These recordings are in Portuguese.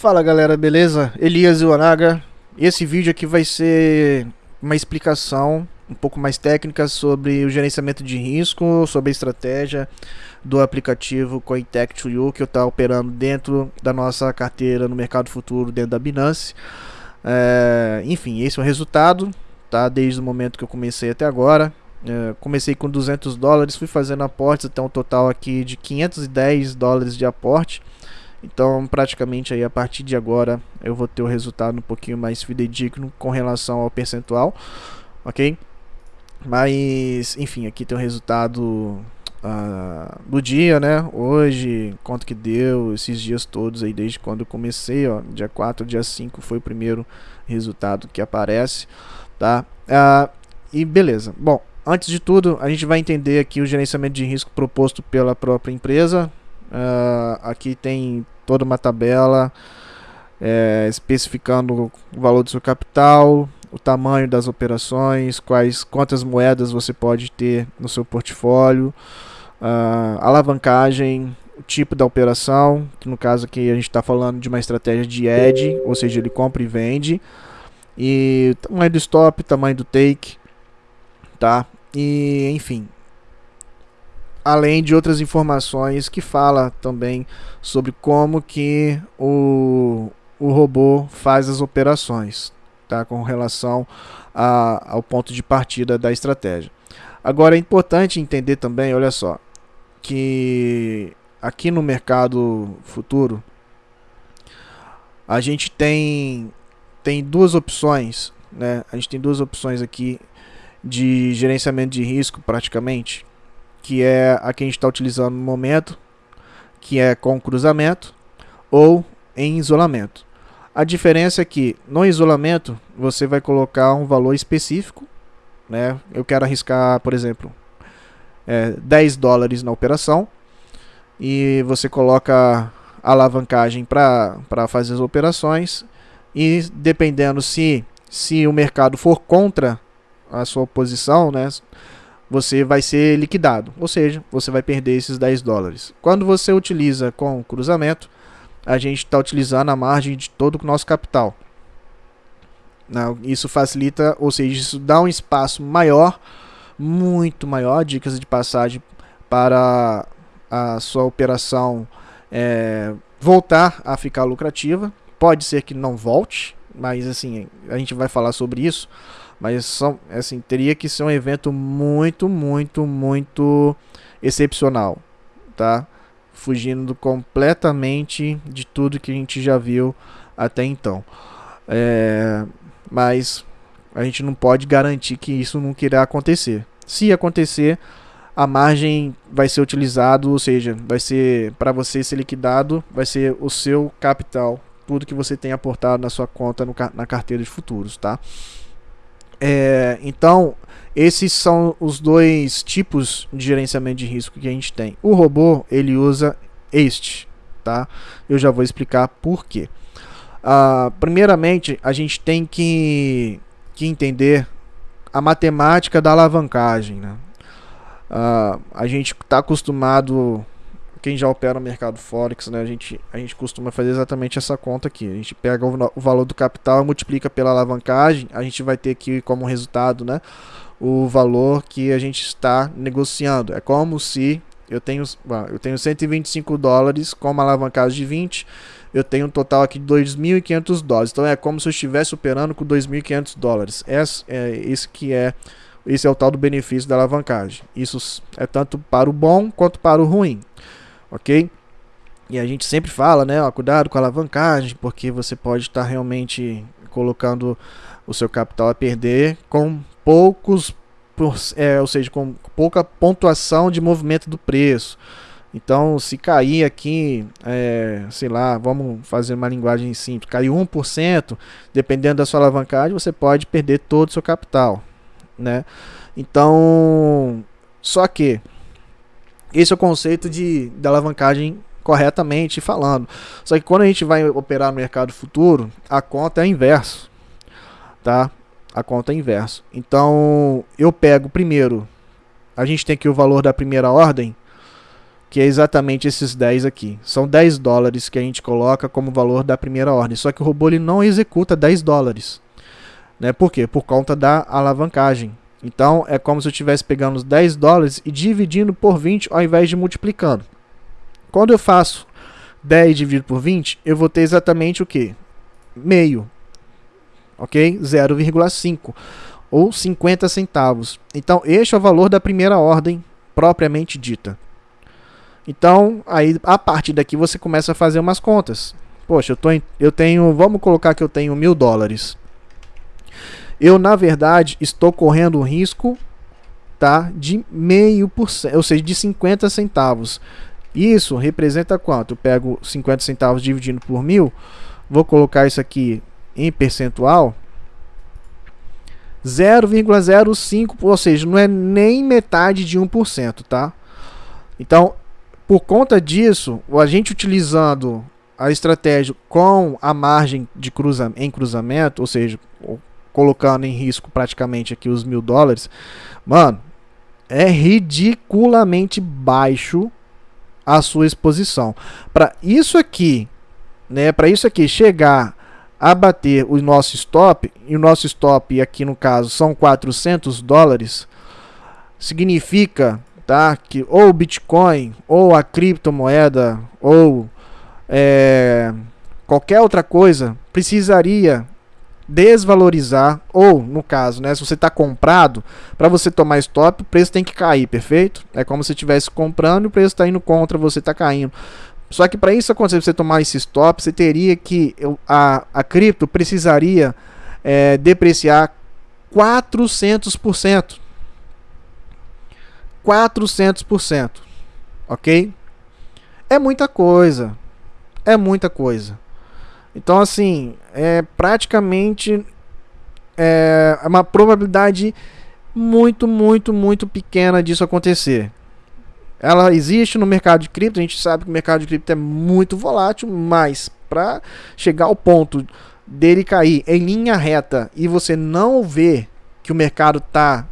Fala galera, beleza? Elias Iwanaga. Esse vídeo aqui vai ser uma explicação um pouco mais técnica sobre o gerenciamento de risco, sobre a estratégia do aplicativo CoinTech2U que eu estou operando dentro da nossa carteira no mercado futuro dentro da Binance. É, enfim, esse é o resultado, tá? Desde o momento que eu comecei até agora. É, comecei com 200 dólares, fui fazendo aportes até um total aqui de 510 dólares de aporte. Então, praticamente aí a partir de agora eu vou ter o resultado um pouquinho mais fidedigno com relação ao percentual, ok? Mas, enfim, aqui tem o resultado uh, do dia, né? Hoje, quanto que deu, esses dias todos aí, desde quando eu comecei, ó, dia 4, dia 5 foi o primeiro resultado que aparece, tá? Uh, e beleza, bom, antes de tudo, a gente vai entender aqui o gerenciamento de risco proposto pela própria empresa, Uh, aqui tem toda uma tabela é, especificando o valor do seu capital, o tamanho das operações, quais quantas moedas você pode ter no seu portfólio, uh, alavancagem, o tipo da operação, que no caso aqui a gente está falando de uma estratégia de edge, ou seja, ele compra e vende, e tamanho do stop, tamanho do take, tá? E enfim, além de outras informações que fala também sobre como que o, o robô faz as operações, tá? com relação a, ao ponto de partida da estratégia. Agora é importante entender também, olha só, que aqui no mercado futuro a gente tem tem duas opções, né? A gente tem duas opções aqui de gerenciamento de risco praticamente que é a que a gente está utilizando no momento, que é com cruzamento ou em isolamento. A diferença é que no isolamento você vai colocar um valor específico, né? Eu quero arriscar, por exemplo, é, 10 dólares na operação e você coloca alavancagem para fazer as operações e dependendo se, se o mercado for contra a sua posição, né? Você vai ser liquidado, ou seja, você vai perder esses 10 dólares. Quando você utiliza com cruzamento, a gente está utilizando a margem de todo o nosso capital. Isso facilita, ou seja, isso dá um espaço maior, muito maior, dicas de passagem para a sua operação é, voltar a ficar lucrativa. Pode ser que não volte, mas assim, a gente vai falar sobre isso. Mas são, assim, teria que ser um evento muito, muito, muito excepcional, tá? Fugindo completamente de tudo que a gente já viu até então. É, mas a gente não pode garantir que isso não irá acontecer. Se acontecer, a margem vai ser utilizado, ou seja, vai ser para você ser liquidado, vai ser o seu capital, tudo que você tem aportado na sua conta no, na carteira de futuros, tá? É, então, esses são os dois tipos de gerenciamento de risco que a gente tem. O robô, ele usa este, tá? Eu já vou explicar por quê. Uh, primeiramente, a gente tem que, que entender a matemática da alavancagem, né? Uh, a gente está acostumado quem já opera no mercado Forex, né, a, gente, a gente costuma fazer exatamente essa conta aqui. A gente pega o, o valor do capital, multiplica pela alavancagem, a gente vai ter aqui como resultado né, o valor que a gente está negociando. É como se eu tenho, eu tenho 125 dólares com uma alavancagem de 20, eu tenho um total aqui de 2.500 dólares. Então é como se eu estivesse operando com 2.500 dólares. Esse é, esse que é esse é o tal do benefício da alavancagem. Isso é tanto para o bom quanto para o ruim ok? E a gente sempre fala, né, ó, cuidado com a alavancagem, porque você pode estar realmente colocando o seu capital a perder com poucos, é, ou seja, com pouca pontuação de movimento do preço. Então, se cair aqui, é, sei lá, vamos fazer uma linguagem simples, cair 1%, dependendo da sua alavancagem, você pode perder todo o seu capital, né? Então, só que esse é o conceito de, de alavancagem corretamente falando. Só que quando a gente vai operar no mercado futuro, a conta é inverso, tá? A conta é inverso. Então, eu pego primeiro, a gente tem aqui o valor da primeira ordem, que é exatamente esses 10 aqui. São 10 dólares que a gente coloca como valor da primeira ordem. Só que o robô ele não executa 10 dólares. Né? Por quê? Por conta da alavancagem. Então é como se eu estivesse pegando os 10 dólares e dividindo por 20 ao invés de multiplicando. Quando eu faço 10 dividido por 20, eu vou ter exatamente o que? Meio. Ok? 0,5 ou 50 centavos. Então este é o valor da primeira ordem propriamente dita. Então, aí a partir daqui você começa a fazer umas contas. Poxa, eu, tô em, eu tenho, vamos colocar que eu tenho mil dólares. Eu, na verdade, estou correndo o risco tá, de meio por cento, ou seja, de 50 centavos. Isso representa quanto? Eu pego 50 centavos dividindo por mil, vou colocar isso aqui em percentual. 0,05, ou seja, não é nem metade de 1%, tá? Então, por conta disso, a gente utilizando a estratégia com a margem de cruza, em cruzamento, ou seja, colocando em risco praticamente aqui os mil dólares, mano, é ridiculamente baixo a sua exposição. Para isso aqui, né, para isso aqui chegar a bater o nosso stop, e o nosso stop aqui no caso são 400 dólares, significa tá? Que ou o Bitcoin, ou a criptomoeda, ou é, qualquer outra coisa precisaria desvalorizar, ou no caso, né, se você está comprado, para você tomar stop, o preço tem que cair, perfeito? É como se estivesse comprando e o preço está indo contra, você está caindo. Só que para isso acontecer, você tomar esse stop, você teria que a, a cripto precisaria é, depreciar 400%. 400%. Ok? É muita coisa. É muita coisa. Então, assim, é praticamente é uma probabilidade muito, muito, muito pequena disso acontecer. Ela existe no mercado de cripto, a gente sabe que o mercado de cripto é muito volátil, mas para chegar ao ponto dele cair em linha reta e você não ver que o mercado está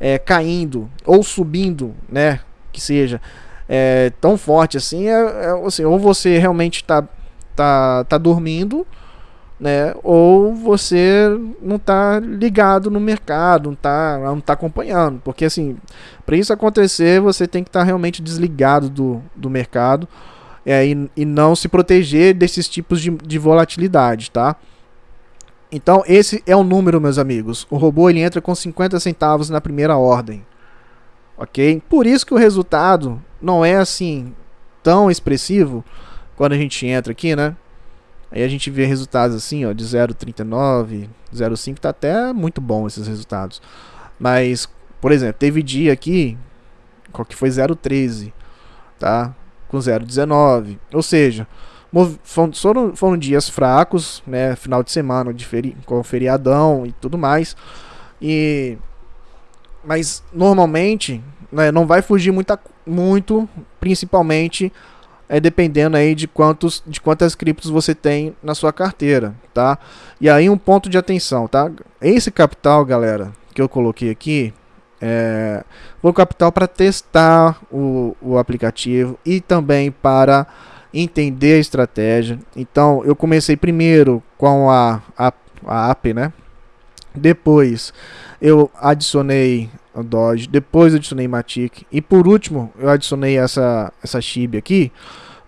é, caindo ou subindo, né, que seja é, tão forte assim, é, é, assim, ou você realmente está tá, tá dormindo, né, ou você não está ligado no mercado, não está não tá acompanhando, porque assim, para isso acontecer, você tem que estar tá realmente desligado do, do mercado é, e, e não se proteger desses tipos de, de volatilidade, tá? Então, esse é o número, meus amigos. O robô ele entra com 50 centavos na primeira ordem. Ok? Por isso que o resultado não é assim tão expressivo quando a gente entra aqui, né? Aí a gente vê resultados assim, ó, de 0,39, 0,5, tá até muito bom esses resultados. Mas, por exemplo, teve dia aqui que foi 0,13, tá? Com 0,19. Ou seja, foram, foram dias fracos, né? Final de semana de feri com feriadão e tudo mais. E mas normalmente né, não vai fugir muita, muito, principalmente é dependendo aí de quantos de quantas criptos você tem na sua carteira, tá? E aí um ponto de atenção, tá? Esse capital, galera, que eu coloquei aqui, é, o capital para testar o, o aplicativo e também para entender a estratégia. Então, eu comecei primeiro com a, a, a app, né? Depois eu adicionei o Dodge, depois adicionei Matic e por último eu adicionei essa essa Shib aqui,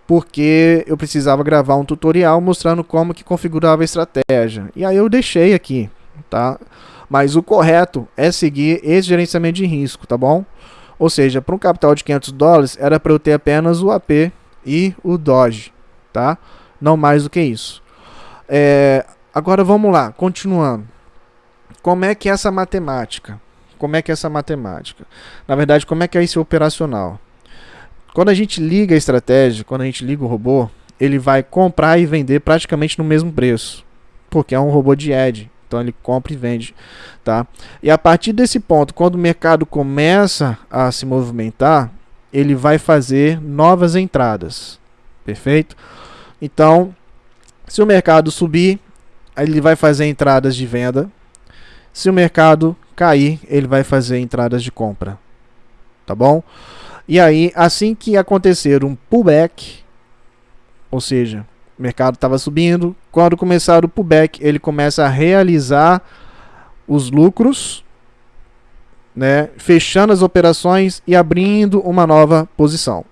porque eu precisava gravar um tutorial mostrando como que configurava a estratégia. E aí eu deixei aqui, tá? Mas o correto é seguir esse gerenciamento de risco, tá bom? Ou seja, para um capital de 500 dólares era para eu ter apenas o AP e o Doge, tá? Não mais do que isso. É, agora vamos lá, continuando. Como é que é essa matemática? Como é que é essa matemática? Na verdade, como é que é esse operacional? Quando a gente liga a estratégia, quando a gente liga o robô, ele vai comprar e vender praticamente no mesmo preço, porque é um robô de edge. Então ele compra e vende, tá? E a partir desse ponto, quando o mercado começa a se movimentar, ele vai fazer novas entradas. Perfeito? Então, se o mercado subir, ele vai fazer entradas de venda. Se o mercado cair, ele vai fazer entradas de compra. Tá bom? E aí, assim que acontecer um pullback, ou seja, o mercado estava subindo, quando começar o pullback, ele começa a realizar os lucros, né, fechando as operações e abrindo uma nova posição.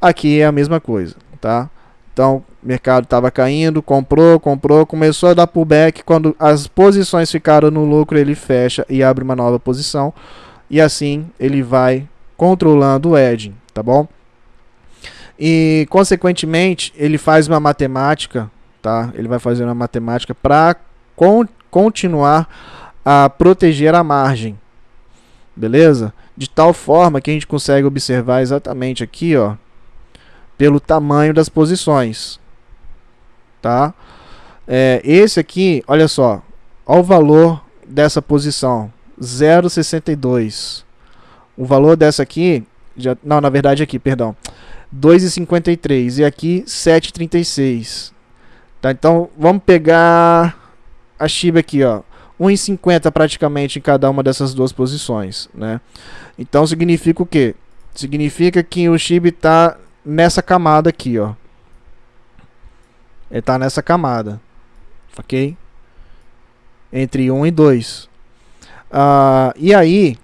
Aqui é a mesma coisa, tá? Então, o mercado estava caindo, comprou, comprou, começou a dar pullback. Quando as posições ficaram no lucro, ele fecha e abre uma nova posição. E assim ele vai controlando o edging, tá bom? E consequentemente, ele faz uma matemática, tá? Ele vai fazer uma matemática para con continuar a proteger a margem. Beleza? De tal forma que a gente consegue observar exatamente aqui, ó, pelo tamanho das posições. Tá? É, esse aqui, olha só, olha o valor dessa posição, 0,62. O valor dessa aqui, já, não, na verdade aqui, perdão, 2,53 e aqui 7,36. Tá? Então, vamos pegar a Shiba aqui, ó. 1,50 praticamente em cada uma dessas duas posições, né? Então significa o quê? Significa que o Shiba está nessa camada aqui, ó. Ele está nessa camada, ok? Entre 1 um e 2. Uh, ah, e aí,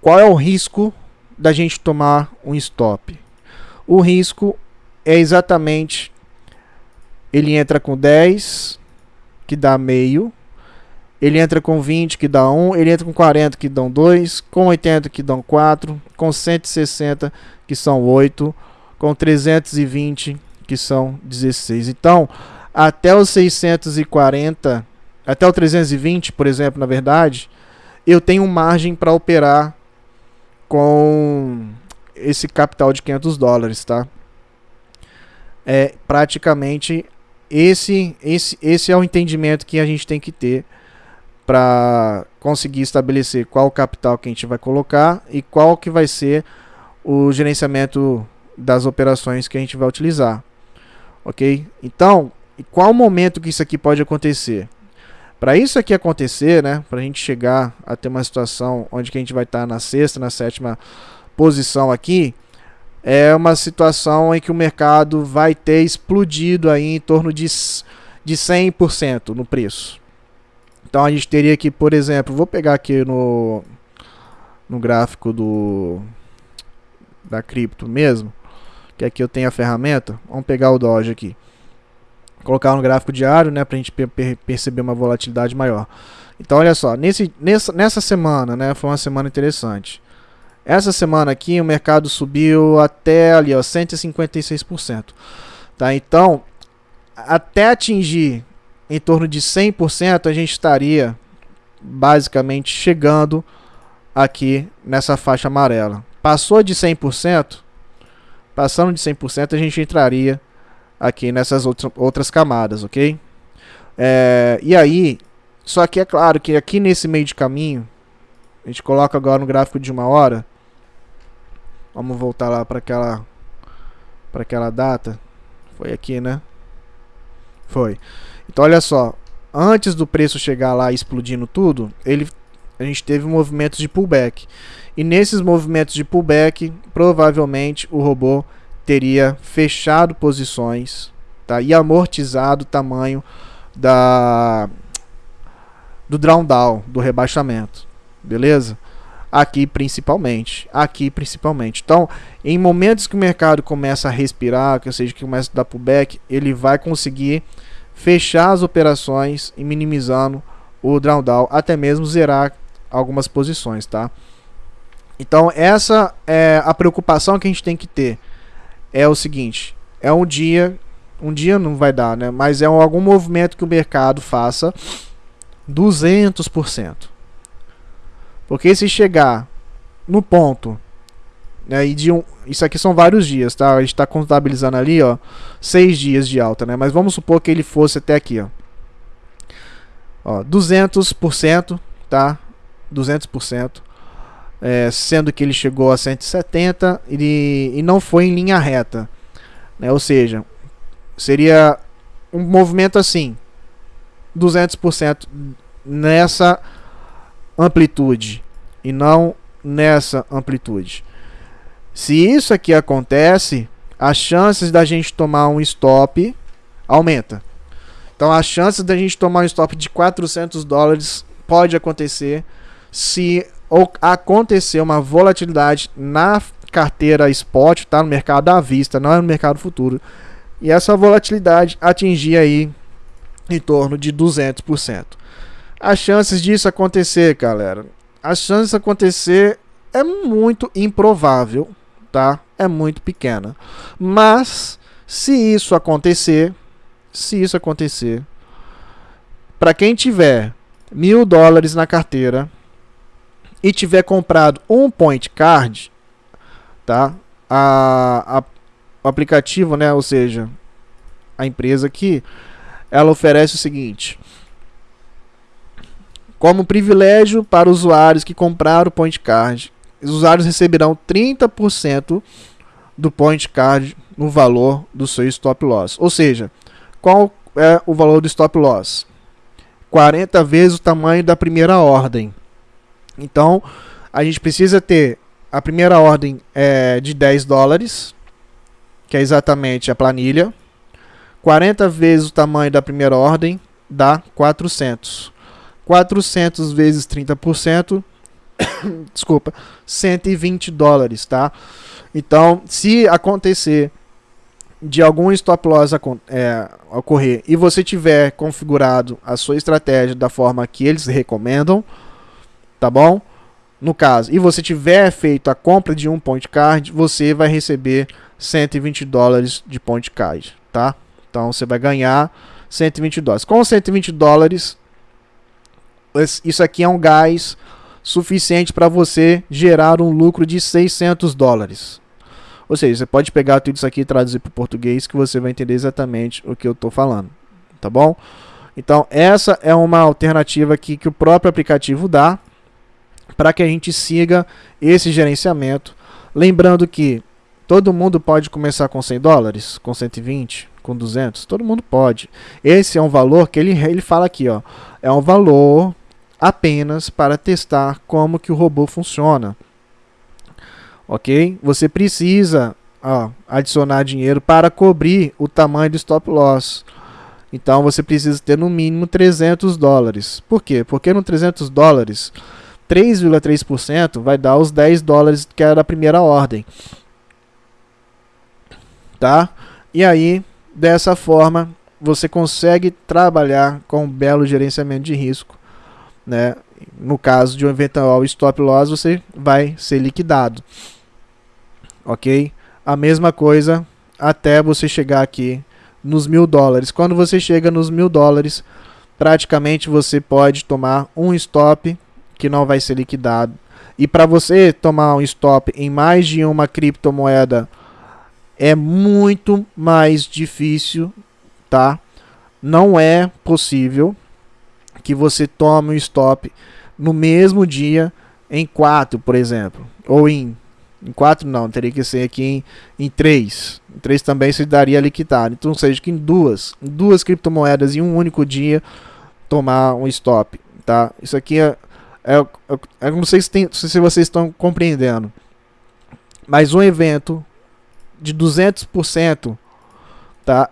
qual é o risco da gente tomar um stop? O risco é exatamente ele entra com 10, que dá meio. Ele entra com 20, que dá 1. Ele entra com 40, que dão 2. Com 80, que dão 4. Com 160, que são 8, com 320, que são 16. Então, até os 640, até o 320, por exemplo, na verdade, eu tenho margem para operar com esse capital de 500 dólares, tá? É praticamente esse, esse, esse é o entendimento que a gente tem que ter para conseguir estabelecer qual capital que a gente vai colocar e qual que vai ser o gerenciamento das operações que a gente vai utilizar. Ok? Então, qual o momento que isso aqui pode acontecer? Para isso aqui acontecer, né, para a gente chegar a ter uma situação onde que a gente vai estar tá na sexta, na sétima posição aqui, é uma situação em que o mercado vai ter explodido aí em torno de, de 100% no preço. Então a gente teria que, por exemplo, vou pegar aqui no, no gráfico do da cripto mesmo, que aqui eu tenho a ferramenta, vamos pegar o Doge aqui. Colocar no gráfico diário, né, pra gente per perceber uma volatilidade maior. Então olha só, nesse, nessa, nessa semana, né, foi uma semana interessante. Essa semana aqui o mercado subiu até ali, ó, 156%. Tá? Então, até atingir em torno de 100%, a gente estaria basicamente chegando aqui nessa faixa amarela. Passou de 100%, passando de 100%, a gente entraria aqui nessas outra, outras camadas, ok? É, e aí, só que é claro que aqui nesse meio de caminho, a gente coloca agora no gráfico de uma hora, vamos voltar lá para aquela, para aquela data, foi aqui, né? Foi. Então olha só, antes do preço chegar lá explodindo tudo, ele a gente teve movimentos de pullback. E nesses movimentos de pullback, provavelmente o robô teria fechado posições tá? e amortizado o tamanho da, do drawdown, do rebaixamento. Beleza? Aqui principalmente. Aqui principalmente. Então, em momentos que o mercado começa a respirar, que seja, que começa a dar pullback, ele vai conseguir fechar as operações e minimizando o drawdown, até mesmo zerar algumas posições, tá? Então essa é a preocupação que a gente tem que ter. É o seguinte, é um dia, um dia não vai dar, né? Mas é algum movimento que o mercado faça 200%. Porque se chegar no ponto, né, e de um, isso aqui são vários dias, tá? A gente está contabilizando ali, ó, seis dias de alta, né? Mas vamos supor que ele fosse até aqui, ó, ó 200%, tá? 200% é, sendo que ele chegou a 170 e, e não foi em linha reta. Né? Ou seja, seria um movimento assim, 200% nessa amplitude e não nessa amplitude. Se isso aqui acontece, as chances da gente tomar um stop aumenta. Então as chances da gente tomar um stop de 400 dólares pode acontecer se acontecer uma volatilidade na carteira spot, tá no mercado à vista, não é no mercado futuro. E essa volatilidade atingir aí em torno de 200%. As chances disso acontecer, galera, as chances de acontecer é muito improvável, tá? É muito pequena. Mas se isso acontecer, se isso acontecer, para quem tiver mil dólares na carteira e tiver comprado um point card, tá? A, a, o aplicativo, né? Ou seja, a empresa aqui, ela oferece o seguinte: como privilégio para usuários que compraram o point card, os usuários receberão 30% do point card no valor do seu stop loss. Ou seja, qual é o valor do stop loss? 40 vezes o tamanho da primeira ordem. Então, a gente precisa ter a primeira ordem é de 10 dólares, que é exatamente a planilha. 40 vezes o tamanho da primeira ordem dá 400. 400 vezes 30%, desculpa, 120 dólares, tá? Então, se acontecer de algum stop loss é, ocorrer e você tiver configurado a sua estratégia da forma que eles recomendam, tá bom? No caso, e você tiver feito a compra de um point card, você vai receber 120 dólares de point card, tá? Então você vai ganhar 120 dólares. Com 120 dólares, isso aqui é um gás suficiente para você gerar um lucro de 600 dólares. Ou seja, você pode pegar tudo isso aqui e traduzir para o português que você vai entender exatamente o que eu estou falando, tá bom? Então essa é uma alternativa aqui que o próprio aplicativo dá para que a gente siga esse gerenciamento. Lembrando que todo mundo pode começar com 100 dólares, com 120, com 200, todo mundo pode. Esse é um valor que ele, ele fala aqui, ó, é um valor apenas para testar como que o robô funciona. Ok? Você precisa ó, adicionar dinheiro para cobrir o tamanho do stop loss. Então você precisa ter no mínimo 300 dólares. Por quê? Porque no 300 dólares, 3,3% vai dar os 10 dólares que era a primeira ordem. Tá? E aí, dessa forma, você consegue trabalhar com um belo gerenciamento de risco né? No caso de um eventual stop loss, você vai ser liquidado. Ok? A mesma coisa até você chegar aqui nos mil dólares. Quando você chega nos mil dólares, praticamente você pode tomar um stop que não vai ser liquidado. E para você tomar um stop em mais de uma criptomoeda é muito mais difícil, tá? Não é possível, que você tome um stop no mesmo dia em 4, por exemplo, ou em em 4 não, teria que ser aqui em, em 3. Em 3 também se daria liquidado. Então, seja que em duas, duas criptomoedas em um único dia tomar um stop, tá? Isso aqui é, é, é, é não sei se, tem, se vocês estão compreendendo. Mas um evento de 200%, tá?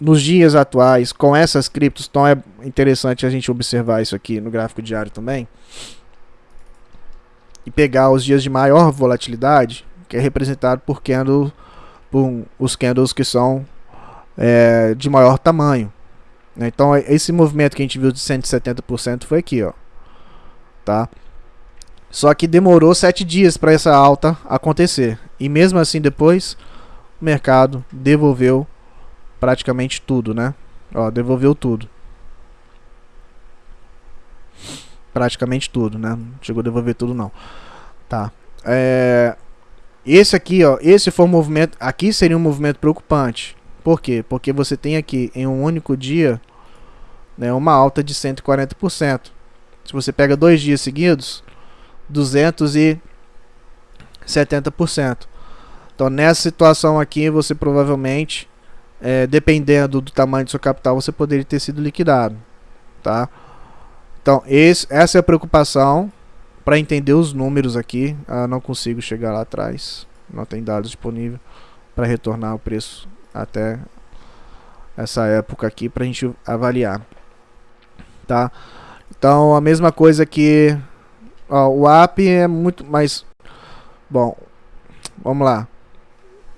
Nos dias atuais, com essas criptos, então é interessante a gente observar isso aqui no gráfico diário também. E pegar os dias de maior volatilidade, que é representado por, candle, por os candles que são é, de maior tamanho. Né? Então esse movimento que a gente viu de 170% foi aqui, ó. Tá? Só que demorou 7 dias para essa alta acontecer. E mesmo assim depois o mercado devolveu praticamente tudo, né? Ó, devolveu tudo. Praticamente tudo, né? Não chegou a devolver tudo não. Tá. É... Esse aqui, ó, esse foi um movimento, aqui seria um movimento preocupante. Por quê? Porque você tem aqui em um único dia, né, uma alta de 140%. Se você pega dois dias seguidos, 270%. Então nessa situação aqui, você provavelmente é, dependendo do tamanho do seu capital, você poderia ter sido liquidado, tá? Então, esse, essa é a preocupação, para entender os números aqui, ah, não consigo chegar lá atrás, não tem dados disponíveis para retornar o preço até essa época aqui para a gente avaliar, tá? Então a mesma coisa que ó, o app é muito mais bom. Vamos lá,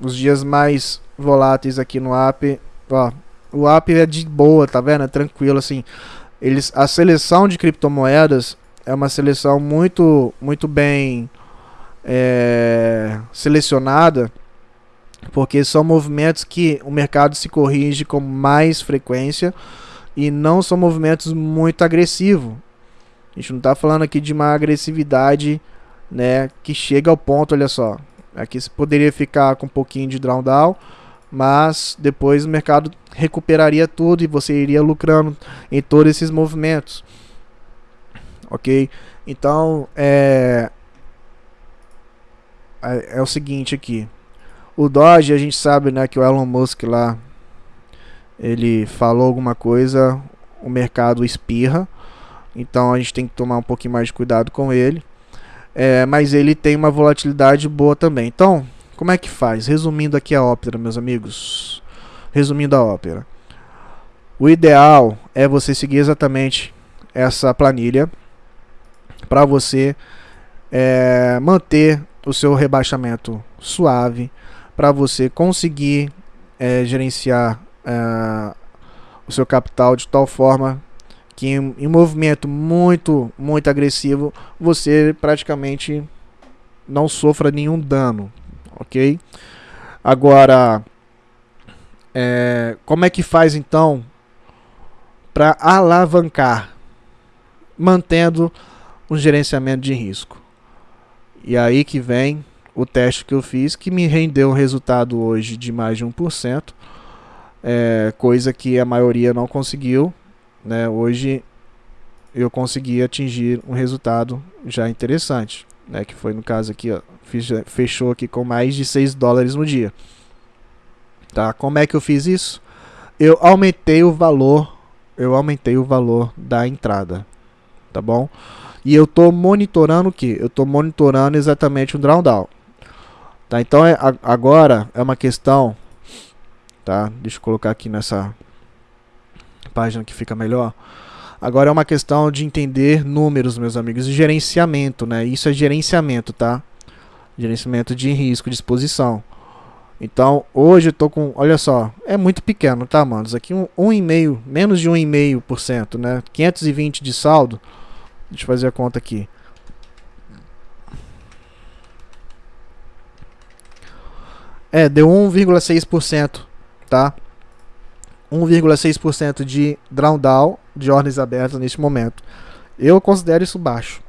os dias mais voláteis aqui no app, ó, o app é de boa, tá vendo? É tranquilo assim. Eles, a seleção de criptomoedas é uma seleção muito, muito bem é, selecionada, porque são movimentos que o mercado se corrige com mais frequência e não são movimentos muito agressivos. A gente não está falando aqui de uma agressividade né, que chega ao ponto, olha só, aqui você poderia ficar com um pouquinho de drawdown, mas depois o mercado recuperaria tudo e você iria lucrando em todos esses movimentos. Ok? Então, é, é, é o seguinte aqui. O Doge, a gente sabe né, que o Elon Musk lá, ele falou alguma coisa, o mercado espirra. Então a gente tem que tomar um pouquinho mais de cuidado com ele. É, mas ele tem uma volatilidade boa também. Então, como é que faz? Resumindo aqui a ópera, meus amigos. Resumindo a ópera. O ideal é você seguir exatamente essa planilha para você é, manter o seu rebaixamento suave, para você conseguir é, gerenciar é, o seu capital de tal forma que em, em movimento muito, muito agressivo você praticamente não sofra nenhum dano, ok? Agora, é, como é que faz então para alavancar, mantendo um gerenciamento de risco? E aí que vem o teste que eu fiz, que me rendeu um resultado hoje de mais de 1%, é, coisa que a maioria não conseguiu. Né? Hoje eu consegui atingir um resultado já interessante, né? que foi no caso aqui, ó, fechou aqui com mais de 6 dólares no dia. Tá? Como é que eu fiz isso? Eu aumentei o valor, eu aumentei o valor da entrada, tá bom? E eu estou monitorando o que? Eu estou monitorando exatamente o drawdown. Tá? Então é, agora é uma questão, tá? Deixa eu colocar aqui nessa página que fica melhor. Agora é uma questão de entender números, meus amigos, e gerenciamento, né? Isso é gerenciamento, tá? Gerenciamento de risco, de exposição. Então, hoje eu tô com, olha só, é muito pequeno, tá, manos? Aqui um, um e meio, menos de 1,5%, né? 520 de saldo. Deixa eu fazer a conta aqui. É, deu 1,6%, tá? 1,6% de drawdown de ordens abertas neste momento. Eu considero isso baixo.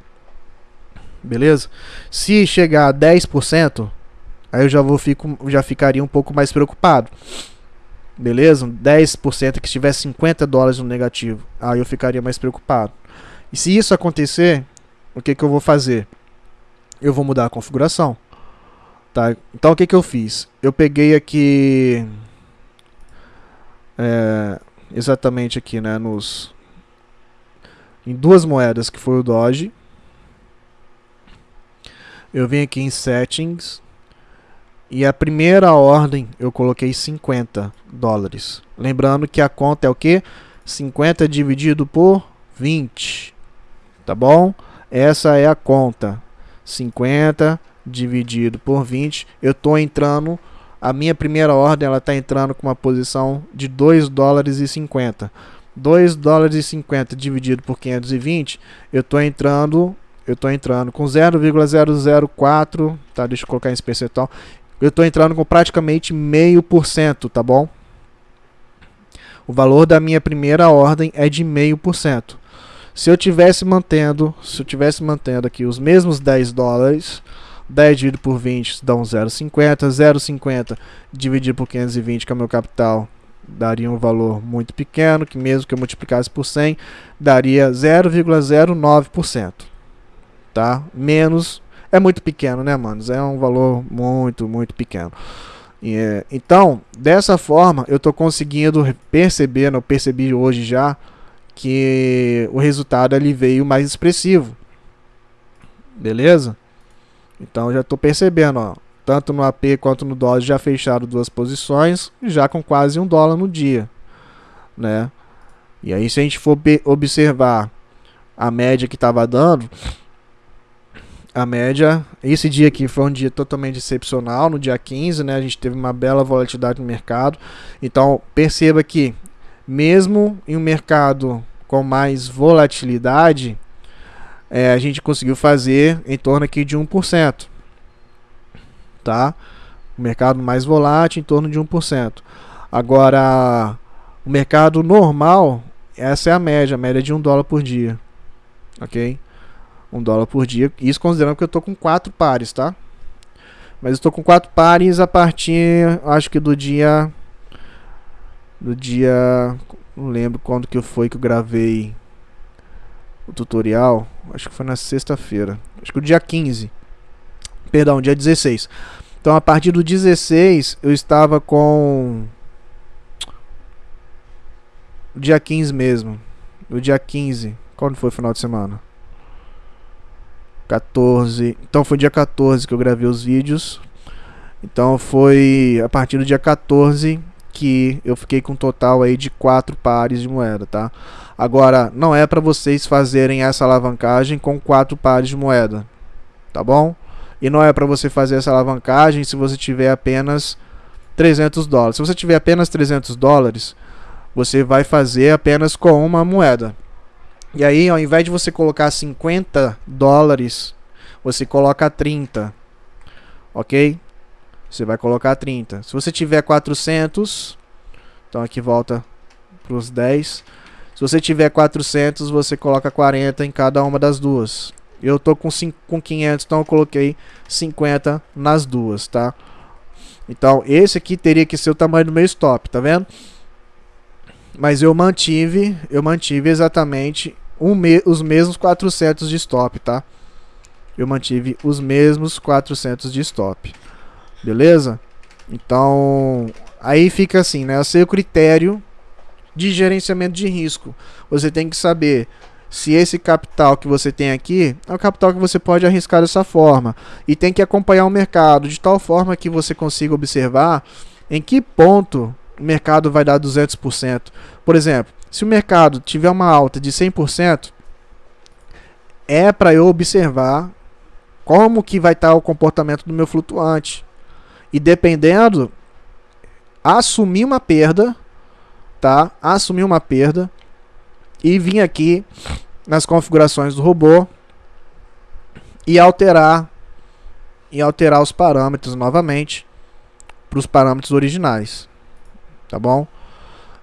Beleza? Se chegar a 10%, aí eu já vou fico, já ficaria um pouco mais preocupado. Beleza? 10% que estiver 50 dólares no negativo, aí eu ficaria mais preocupado. E se isso acontecer, o que que eu vou fazer? Eu vou mudar a configuração. Tá? Então o que que eu fiz? Eu peguei aqui é, exatamente aqui, né, nos em duas moedas, que foi o Doge. Eu vim aqui em Settings. E a primeira ordem eu coloquei 50 dólares. Lembrando que a conta é o que? 50 dividido por 20. Tá bom? Essa é a conta. 50 dividido por 20. Eu estou entrando. A minha primeira ordem ela está entrando com uma posição de 2 dólares e 50. 2 dólares e 50 dividido por 520, eu estou entrando, eu estou entrando com 0,004, tá? Deixa eu colocar em percentual. Eu estou entrando com praticamente meio por cento, tá bom? O valor da minha primeira ordem é de meio por cento. Se eu tivesse mantendo, se eu tivesse mantendo aqui os mesmos 10 dólares, 10 dividido por 20 dá um 0,50, 0,50 dividido por 520 que é o meu capital, daria um valor muito pequeno, que mesmo que eu multiplicasse por 100, daria 0,09%. Tá? Menos é muito pequeno, né, manos? É um valor muito, muito pequeno. E, é, então, dessa forma, eu estou conseguindo perceber, eu percebi hoje já, que o resultado ali veio mais expressivo. Beleza? Então já estou percebendo, ó, tanto no AP quanto no dólar já fecharam duas posições, já com quase um dólar no dia, né? E aí se a gente for observar a média que estava dando, a média, esse dia aqui foi um dia totalmente excepcional, no dia 15, né? A gente teve uma bela volatilidade no mercado. Então, perceba que mesmo em um mercado com mais volatilidade, é, a gente conseguiu fazer em torno aqui de 1%. Tá? O mercado mais volátil em torno de 1%. Agora, o mercado normal, essa é a média, a média de 1 dólar por dia. Ok? 1 dólar por dia. Isso considerando que eu estou com 4 pares, tá? Mas estou com 4 pares a partir, acho que do dia... Do dia... Não lembro quando que foi que eu gravei o tutorial. Acho que foi na sexta-feira. Acho que o dia 15. Perdão, dia 16. Então a partir do 16 eu estava com. O dia 15 mesmo. O dia 15. Quando foi o final de semana? 14. Então foi dia 14 que eu gravei os vídeos. Então foi a partir do dia 14 que eu fiquei com um total aí de quatro pares de moeda, tá? Agora, não é para vocês fazerem essa alavancagem com quatro pares de moeda, tá bom? E não é para você fazer essa alavancagem se você tiver apenas 300 dólares. Se você tiver apenas 300 dólares, você vai fazer apenas com uma moeda. E aí, ao invés de você colocar 50 dólares, você coloca 30, ok? Você vai colocar 30. Se você tiver 400, então aqui volta para os 10. Se você tiver 400, você coloca 40 em cada uma das duas. Eu tô com, 5, com 500, então eu coloquei 50 nas duas, tá? Então, esse aqui teria que ser o tamanho do meu stop, tá vendo? Mas eu mantive, eu mantive exatamente um me os mesmos 400 de stop, tá? Eu mantive os mesmos 400 de stop. Beleza? Então, aí fica assim, né? O seu critério de gerenciamento de risco. Você tem que saber se esse capital que você tem aqui é o capital que você pode arriscar dessa forma. E tem que acompanhar o mercado de tal forma que você consiga observar em que ponto o mercado vai dar 200%. Por exemplo, se o mercado tiver uma alta de 100%, é para eu observar como que vai estar o comportamento do meu flutuante. E dependendo, assumir uma perda, tá? Assumir uma perda e vir aqui nas configurações do robô e alterar e alterar os parâmetros novamente para os parâmetros originais, tá bom?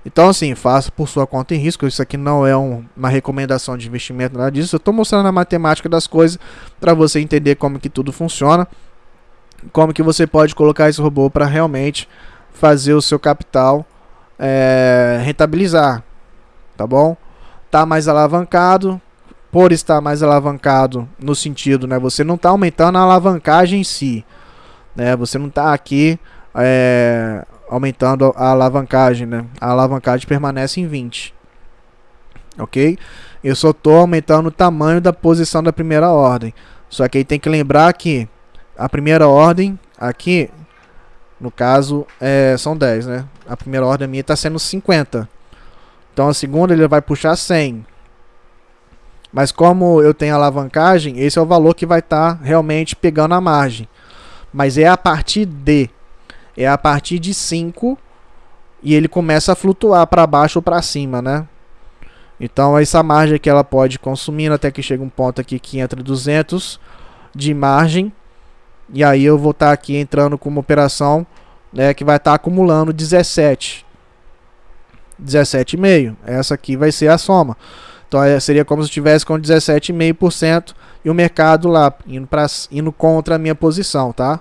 Então assim, faça por sua conta em risco. Isso aqui não é um, uma recomendação de investimento, nada disso. Eu estou mostrando a matemática das coisas para você entender como que tudo funciona como que você pode colocar esse robô para realmente fazer o seu capital é, rentabilizar, tá bom? Tá mais alavancado, por estar mais alavancado no sentido, né? Você não está aumentando a alavancagem em si, né? Você não está aqui é, aumentando a alavancagem, né? A alavancagem permanece em 20, ok? Eu só estou aumentando o tamanho da posição da primeira ordem. Só que aí tem que lembrar que a primeira ordem aqui, no caso, é, são 10, né? A primeira ordem minha está sendo 50. Então a segunda ele vai puxar 100. Mas como eu tenho alavancagem, esse é o valor que vai estar tá realmente pegando a margem. Mas é a partir de. É a partir de 5 e ele começa a flutuar para baixo ou para cima, né? Então essa margem que ela pode consumir até que chega um ponto aqui que entra 200 de margem e aí eu vou estar tá aqui entrando com uma operação né, que vai estar tá acumulando 17. 17,5. Essa aqui vai ser a soma. Então é, seria como se eu estivesse com 17,5% e o mercado lá indo, pra, indo contra a minha posição, tá?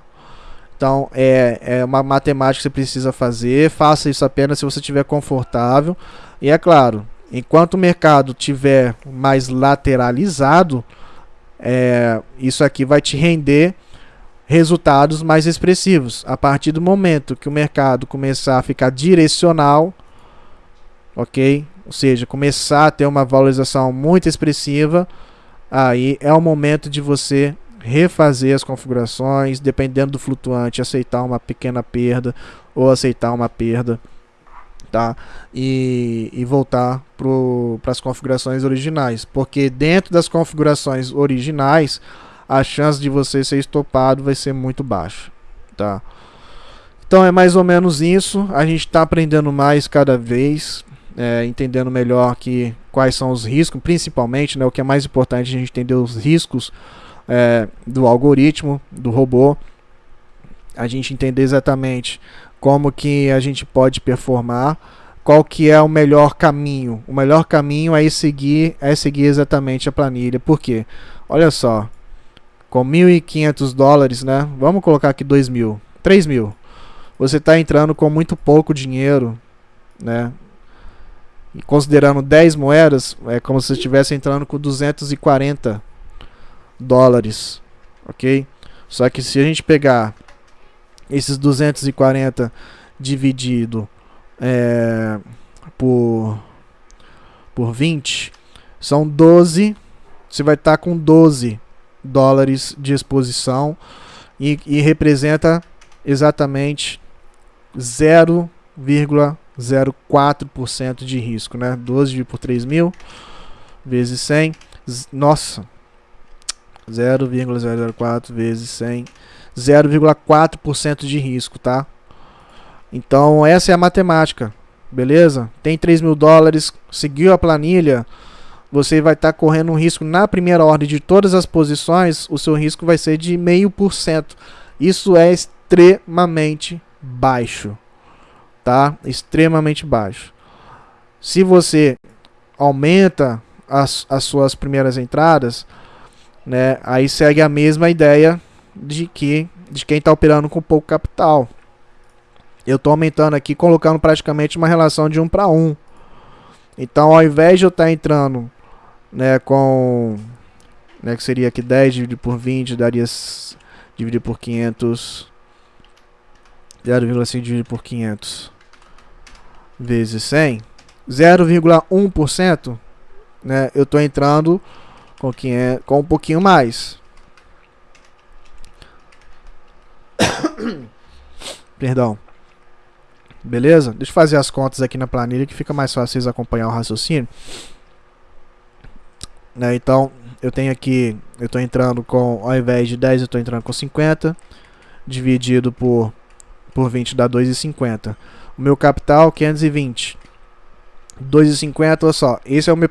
Então é, é uma matemática que você precisa fazer. Faça isso apenas se você estiver confortável. E é claro, enquanto o mercado tiver mais lateralizado, é, isso aqui vai te render resultados mais expressivos. A partir do momento que o mercado começar a ficar direcional, ok? Ou seja, começar a ter uma valorização muito expressiva, aí é o momento de você refazer as configurações, dependendo do flutuante, aceitar uma pequena perda ou aceitar uma perda, tá? E, e voltar para as configurações originais, porque dentro das configurações originais, a chance de você ser estopado vai ser muito baixa, tá? Então é mais ou menos isso. A gente está aprendendo mais cada vez, é, entendendo melhor que quais são os riscos, principalmente, né, o que é mais importante a gente entender os riscos é, do algoritmo, do robô, a gente entender exatamente como que a gente pode performar, qual que é o melhor caminho. O melhor caminho é seguir, é seguir exatamente a planilha. Por quê? Olha só, com 1.500 dólares, né? Vamos colocar aqui 2.000, 3.000. Você está entrando com muito pouco dinheiro, né? E considerando 10 moedas, é como se estivesse entrando com 240 dólares, ok? Só que se a gente pegar esses 240 dividido é, por, por 20, são 12, você vai estar tá com 12 dólares de exposição e, e representa exatamente 0,04% de risco, né? 12 por 3 mil vezes 100, nossa, 0,004 vezes 100, 0,4% de risco, tá? Então essa é a matemática, beleza? Tem 3 mil dólares, seguiu a planilha, você vai estar tá correndo um risco na primeira ordem de todas as posições, o seu risco vai ser de meio por cento. Isso é extremamente baixo, tá? Extremamente baixo. Se você aumenta as, as suas primeiras entradas, né? Aí segue a mesma ideia de que de quem está operando com pouco capital. Eu estou aumentando aqui, colocando praticamente uma relação de 1 para 1. Então, ao invés de eu estar tá entrando né, com né, que seria aqui 10 dividido por 20, daria dividido por 500 0,5 dividido por 500 vezes 100 0,1% né, eu estou entrando com, 500, com um pouquinho mais. Perdão. Beleza? Deixa eu fazer as contas aqui na planilha que fica mais fácil vocês acompanhar o raciocínio. Né, então, eu tenho aqui, eu estou entrando com, ao invés de 10, eu estou entrando com 50, dividido por, por 20 dá 2,50. O meu capital, 520. 2,50, olha só, esse é o meu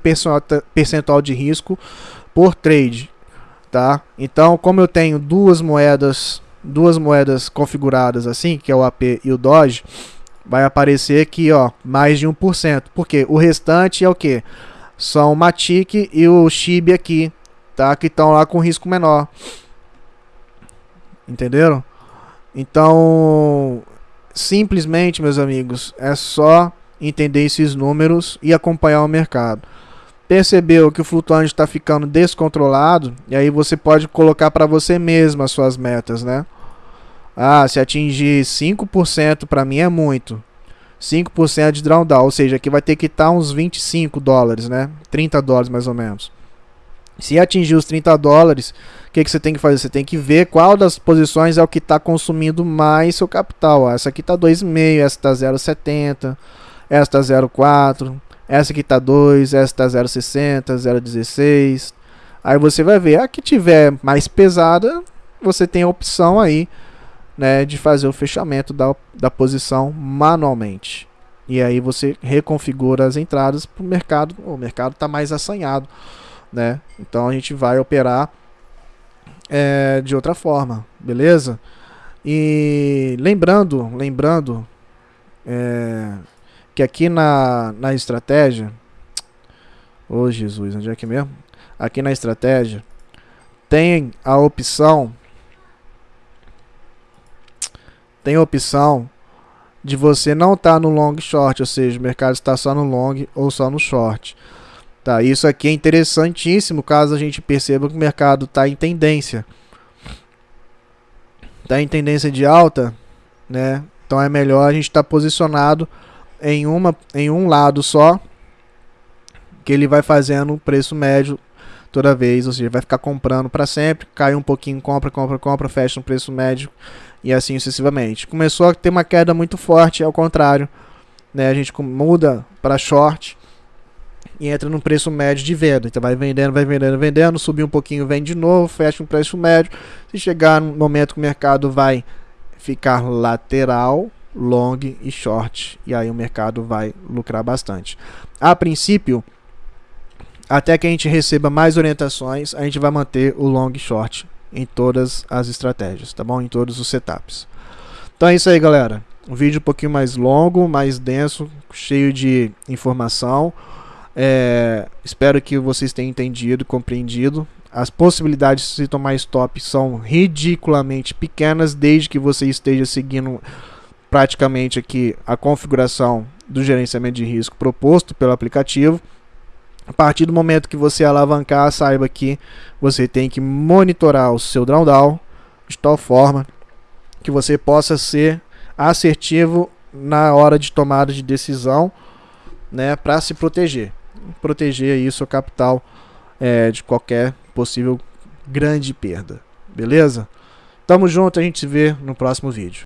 percentual de risco por trade, tá? Então, como eu tenho duas moedas, duas moedas configuradas assim, que é o AP e o Doge, vai aparecer aqui, ó, mais de 1%, porque o restante é o que? São o Matic e o Shib aqui, tá? Que estão lá com risco menor. Entenderam? Então, simplesmente, meus amigos, é só entender esses números e acompanhar o mercado. Percebeu que o flutuante está ficando descontrolado, e aí você pode colocar para você mesmo as suas metas, né? Ah, se atingir 5% para mim é muito. 5% de drawdown, ou seja, aqui vai ter que estar tá uns 25 dólares, né? 30 dólares mais ou menos. Se atingir os 30 dólares, o que, que você tem que fazer? Você tem que ver qual das posições é o que está consumindo mais seu capital. essa aqui está 2,5, essa está 0,70 esta 0,4, essa aqui tá 2, essa tá 0,60, 0,16. Aí você vai ver, a que tiver mais pesada, você tem a opção aí, né, de fazer o fechamento da, da posição manualmente. E aí você reconfigura as entradas para o mercado, o mercado está mais assanhado, né? Então a gente vai operar é, de outra forma, beleza? E lembrando, lembrando, é, que aqui na, na estratégia. Ô oh, Jesus, onde é que é mesmo? Aqui na estratégia tem a opção. Tem a opção de você não estar tá no long short, ou seja, o mercado está só no long ou só no short. Tá, isso aqui é interessantíssimo caso a gente perceba que o mercado está em tendência. Está em tendência de alta, né? Então é melhor a gente estar tá posicionado em, uma, em um lado só, que ele vai fazendo o preço médio toda vez, ou seja, vai ficar comprando para sempre, cai um pouquinho, compra, compra, compra, fecha no preço médio e assim sucessivamente. Começou a ter uma queda muito forte, ao contrário, né? A gente muda para short e entra no preço médio de venda. Então vai vendendo, vai vendendo, vendendo, subir um pouquinho, vende de novo, fecha um preço médio. Se chegar no momento que o mercado vai ficar lateral, long e short, e aí o mercado vai lucrar bastante. A princípio, até que a gente receba mais orientações, a gente vai manter o long e short em todas as estratégias, tá bom? Em todos os setups. Então é isso aí, galera. Um vídeo um pouquinho mais longo, mais denso, cheio de informação. É, espero que vocês tenham entendido, compreendido. As possibilidades de se tomar stop são ridiculamente pequenas, desde que você esteja seguindo praticamente aqui a configuração do gerenciamento de risco proposto pelo aplicativo. A partir do momento que você alavancar, saiba que você tem que monitorar o seu drawdown de tal forma que você possa ser assertivo na hora de tomada de decisão, né, para se proteger proteger aí seu capital é, de qualquer possível grande perda. Beleza? Tamo junto, a gente se vê no próximo vídeo.